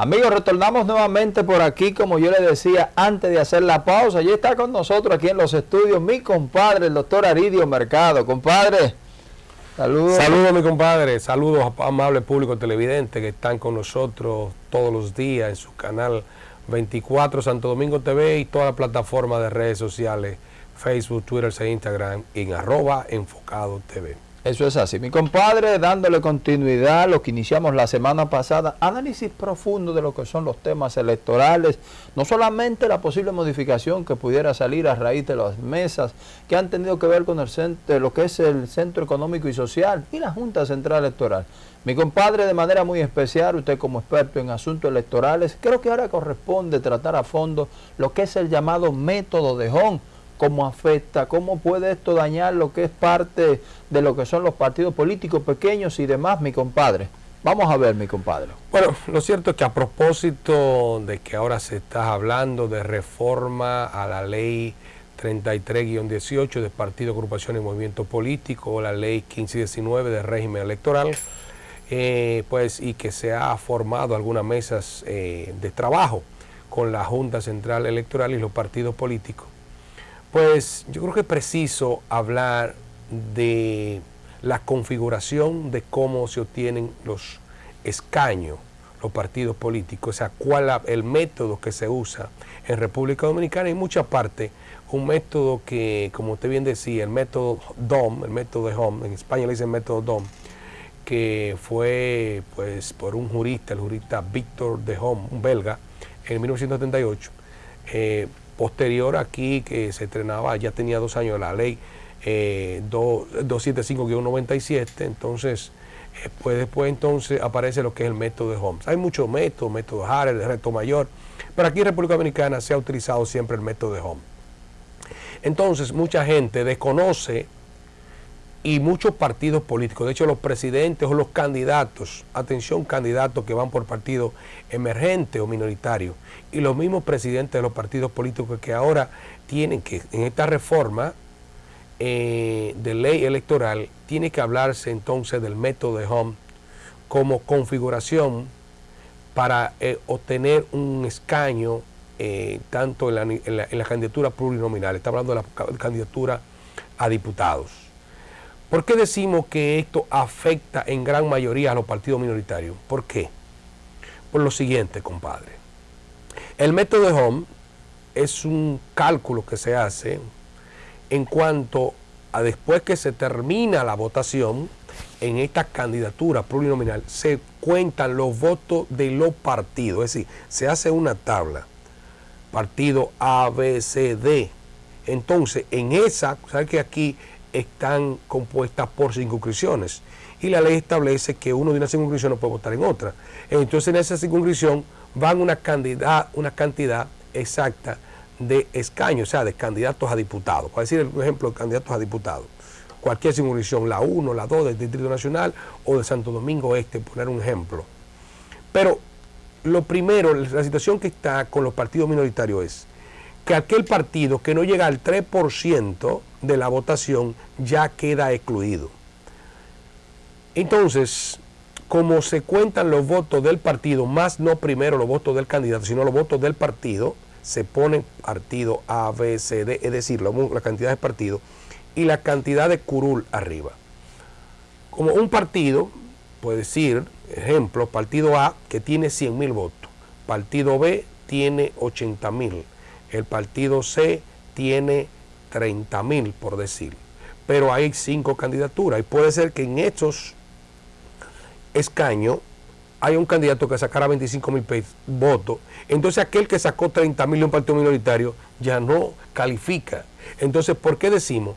Amigos, retornamos nuevamente por aquí, como yo le decía antes de hacer la pausa. Ya está con nosotros aquí en los estudios mi compadre, el doctor Aridio Mercado. Compadre, saludos. Saludos, mi compadre. Saludos a amables público televidente que están con nosotros todos los días en su canal 24 Santo Domingo TV y toda la plataforma de redes sociales, Facebook, Twitter e Instagram en arroba enfocado TV. Eso es así. Mi compadre, dándole continuidad a lo que iniciamos la semana pasada, análisis profundo de lo que son los temas electorales, no solamente la posible modificación que pudiera salir a raíz de las mesas que han tenido que ver con el centro, lo que es el Centro Económico y Social y la Junta Central Electoral. Mi compadre, de manera muy especial, usted como experto en asuntos electorales, creo que ahora corresponde tratar a fondo lo que es el llamado método de Hong, cómo afecta, cómo puede esto dañar lo que es parte de lo que son los partidos políticos pequeños y demás, mi compadre. Vamos a ver, mi compadre. Bueno, lo cierto es que a propósito de que ahora se está hablando de reforma a la ley 33-18 de Partido, Agrupación y Movimiento Político, o la ley 15-19 de régimen electoral, eh, pues y que se ha formado algunas mesas eh, de trabajo con la Junta Central Electoral y los partidos políticos pues yo creo que es preciso hablar de la configuración de cómo se obtienen los escaños, los partidos políticos, o sea, cuál el método que se usa en República Dominicana y en muchas partes, un método que, como usted bien decía, el método DOM, el método de HOME, en España le dicen método DOM, que fue pues por un jurista, el jurista Víctor de Home, un belga, en 1978, eh, Posterior aquí, que se estrenaba, ya tenía dos años la ley eh, 275-97, entonces eh, pues después entonces aparece lo que es el método de Holmes. Hay muchos métodos, método Harris, el reto mayor, pero aquí en República Dominicana se ha utilizado siempre el método de Holmes. Entonces mucha gente desconoce y muchos partidos políticos, de hecho los presidentes o los candidatos, atención candidatos que van por partido emergente o minoritario, y los mismos presidentes de los partidos políticos que ahora tienen que, en esta reforma eh, de ley electoral, tiene que hablarse entonces del método de Home como configuración para eh, obtener un escaño eh, tanto en la, en la candidatura plurinominal, está hablando de la candidatura a diputados. ¿Por qué decimos que esto afecta en gran mayoría a los partidos minoritarios? ¿Por qué? Por lo siguiente, compadre. El método de Home es un cálculo que se hace en cuanto a después que se termina la votación, en esta candidatura plurinominal se cuentan los votos de los partidos, es decir, se hace una tabla, partido A, B, C, D. Entonces, en esa, ¿sabes que aquí están compuestas por circunscripciones y la ley establece que uno de una circunscripción no puede votar en otra. Entonces en esa circunscripción van una cantidad, una cantidad exacta de escaños, o sea, de candidatos a diputados. Para decir el ejemplo candidatos a diputados. Cualquier circunscripción, la 1, la 2 del Distrito Nacional o de Santo Domingo Este, poner un ejemplo. Pero lo primero, la situación que está con los partidos minoritarios es que aquel partido que no llega al 3% de la votación ya queda excluido. Entonces, como se cuentan los votos del partido, más no primero los votos del candidato, sino los votos del partido, se pone partido A, B, C, D, es decir, la, cantidad de partidos y la cantidad de curul arriba. Como un partido, puede decir, ejemplo, partido A que tiene 100 mil votos, partido B tiene 80 mil, el partido C tiene 30 mil, por decir. Pero hay cinco candidaturas y puede ser que en estos escaños hay un candidato que sacara 25 mil votos. Entonces aquel que sacó 30 mil de un partido minoritario ya no califica. Entonces, ¿por qué decimos?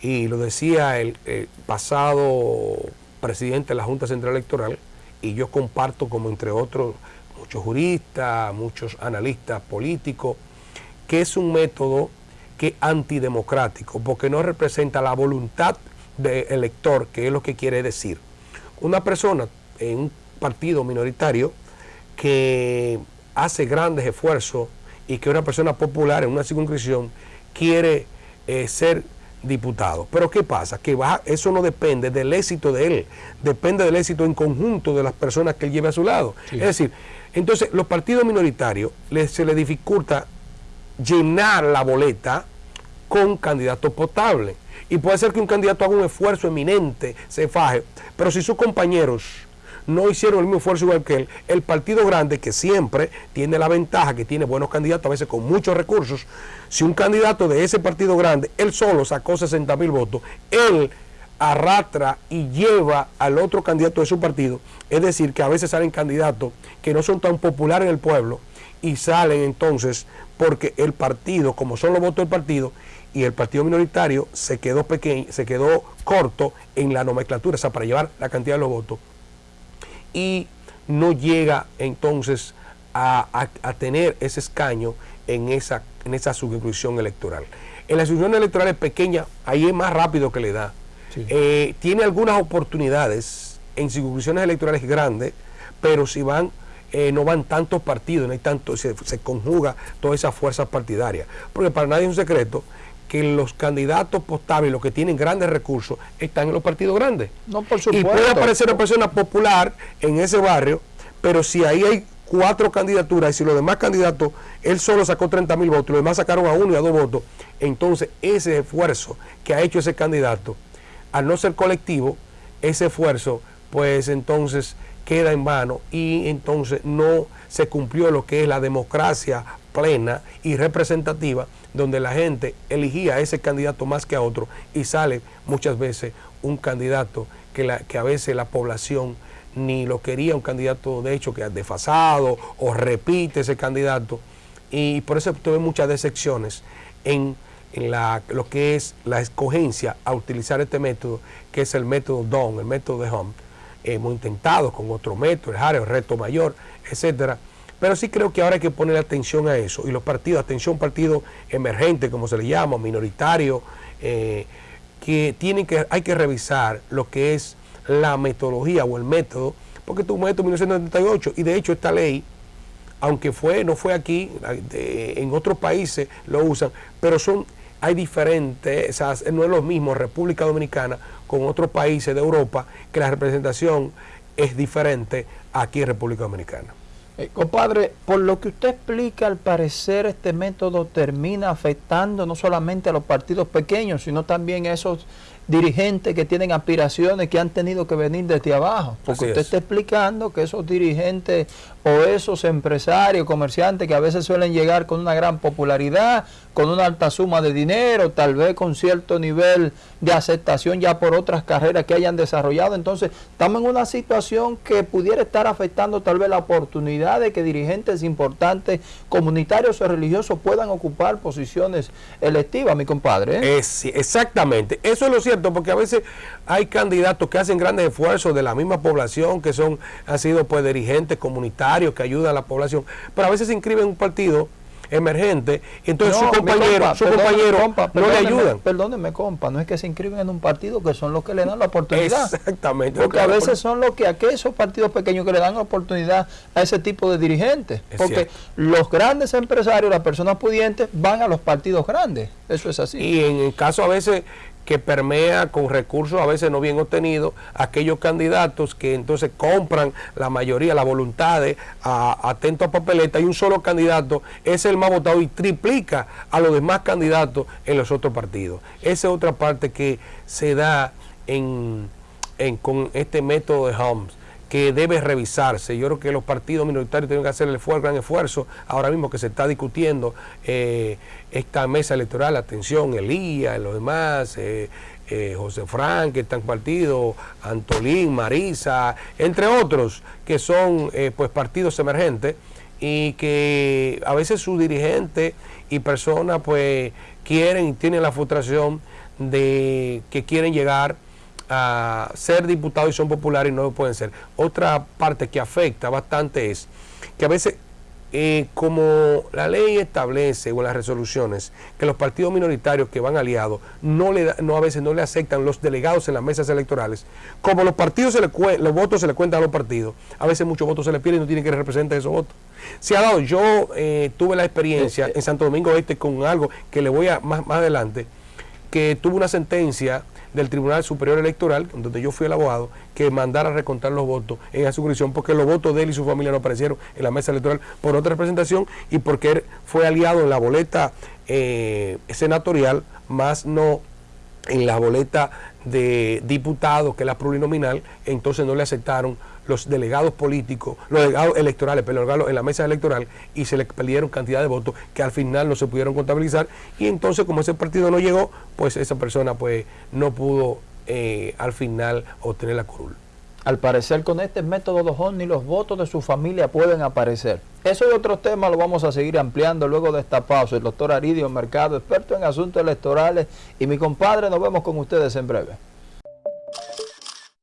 Y lo decía el, el pasado presidente de la Junta Central Electoral, y yo comparto como entre otros muchos juristas, muchos analistas políticos, que es un método que antidemocrático, porque no representa la voluntad del elector, que es lo que quiere decir. Una persona en un partido minoritario que hace grandes esfuerzos y que una persona popular en una circunscripción quiere eh, ser diputados. Pero ¿qué pasa? Que eso no depende del éxito de él, depende del éxito en conjunto de las personas que él lleve a su lado. Es decir, entonces los partidos minoritarios se les dificulta llenar la boleta con candidatos potables. Y puede ser que un candidato haga un esfuerzo eminente, se faje, pero si sus compañeros no hicieron el mismo esfuerzo igual que él, el partido grande, que siempre tiene la ventaja, que tiene buenos candidatos, a veces con muchos recursos, si un candidato de ese partido grande, él solo sacó 60 mil votos, él arrastra y lleva al otro candidato de su partido, es decir, que a veces salen candidatos que no son tan populares en el pueblo y salen entonces porque el partido, como son los votos del partido, y el partido minoritario se quedó pequeño, se quedó corto en la nomenclatura, o sea, para llevar la cantidad de los votos. Y no llega entonces a, tener ese escaño en esa, en esa circunscripción electoral. En la circunscripción electoral es pequeña, ahí es más rápido que le da. Eh, tiene algunas oportunidades en circunscripciones electorales grandes, pero si van eh, no van tantos partidos, no hay tanto, se, se conjuga todas esas fuerzas partidarias. Porque para nadie es un secreto que los candidatos postables, los que tienen grandes recursos, están en los partidos grandes. No, por supuesto. Y puede aparecer una persona popular en ese barrio, pero si ahí hay cuatro candidaturas y si los demás candidatos, él solo sacó 30 mil votos, los demás sacaron a uno y a dos votos, entonces ese esfuerzo que ha hecho ese candidato, al no ser colectivo, ese esfuerzo, pues entonces queda en vano y entonces no se cumplió lo que es la democracia plena y representativa donde la gente elegía a ese candidato más que a otro y sale muchas veces un candidato que, a veces la población ni lo quería, un candidato de hecho que es desfasado o repite ese candidato y por eso tuve muchas decepciones en, lo que es la escogencia a utilizar este método, que es el método DON, el método de Home. Hemos intentado con otro método, el el reto mayor, etcétera pero sí creo que ahora hay que poner atención a eso. Y los partidos, atención, partido emergente, como se le llama, minoritario, eh, que tienen que, hay que revisar lo que es la metodología o el método, porque tu método 1978, y de hecho esta ley, aunque fue, no fue aquí, en otros países lo usan, pero son, hay diferentes, no es lo mismo República Dominicana con otros países de Europa, que la representación es diferente aquí en República Dominicana. Eh, compadre, por lo que usted explica, al parecer este método termina afectando no solamente a los partidos pequeños, sino también a esos dirigentes que tienen aspiraciones que han tenido que venir desde abajo. Porque usted está explicando que esos dirigentes o esos empresarios, comerciantes que a veces suelen llegar con una gran popularidad, con una alta suma de dinero, tal vez con cierto nivel de aceptación ya por otras carreras que hayan desarrollado. Entonces, estamos en una situación que pudiera estar afectando tal vez la oportunidad de que dirigentes importantes, comunitarios o religiosos puedan ocupar posiciones electivas, mi compadre. ¿eh? Exactamente, eso es lo cierto, porque a veces hay candidatos que hacen grandes esfuerzos de la misma población, que son han sido pues dirigentes comunitarios que ayudan a la población, pero a veces se inscriben en un partido emergente, entonces su compañero, su compañero no le ayudan. Perdóneme, compa, no es que se inscriben en un partido que son los que le dan la oportunidad. Exactamente. Porque a veces son los que aquellos partidos pequeños que le dan la oportunidad a ese tipo de dirigentes. porque los grandes empresarios, las personas pudientes, van a los partidos grandes. Eso es así. Y en el caso a veces que permea con recursos a veces no bien obtenidos aquellos candidatos que entonces compran la mayoría, la voluntad de atento a papeleta y un solo candidato es el más votado y triplica a los demás candidatos en los otros partidos. Esa es otra parte que se da en, con este método de Holmes que debe revisarse. Yo creo que los partidos minoritarios tienen que hacer el gran esfuerzo, ahora mismo que se está discutiendo eh, esta mesa electoral, atención, Elías, los demás, eh, eh, José Frank, que están partidos, Antolín, Marisa, entre otros, que son pues partidos emergentes y que a veces sus dirigentes y personas pues quieren y tienen la frustración de que quieren llegar a ser diputados y son populares y no lo pueden ser. Otra parte que afecta bastante es que a veces, eh, como la ley establece o las resoluciones, que los partidos minoritarios que van aliados no le no a veces no le aceptan los delegados en las mesas electorales, como los partidos se le los votos se le cuentan a los partidos, a veces muchos votos se le pierden y no tienen que representar esos votos. Se ha dado, yo eh, tuve la experiencia eh, en Santo Domingo Este con algo que le voy a más, más adelante que tuvo una sentencia del Tribunal Superior Electoral, donde yo fui el abogado, que mandara recontar los votos en esa jurisdicción, porque los votos de él y su familia no aparecieron en la mesa electoral por otra representación y porque él fue aliado en la boleta eh, senatorial, más no en la boleta de diputados, que es la plurinominal, entonces no le aceptaron los delegados políticos, los delegados electorales, pero en la mesa electoral y se le perdieron cantidad de votos que al final no se pudieron contabilizar y entonces como ese partido no llegó, pues esa persona pues no pudo eh, al final obtener la curul. Al parecer con este método de ni los votos de su familia pueden aparecer. Eso y otros temas lo vamos a seguir ampliando luego de esta pausa. El doctor Aridio Mercado, experto en asuntos electorales y mi compadre, nos vemos con ustedes en breve.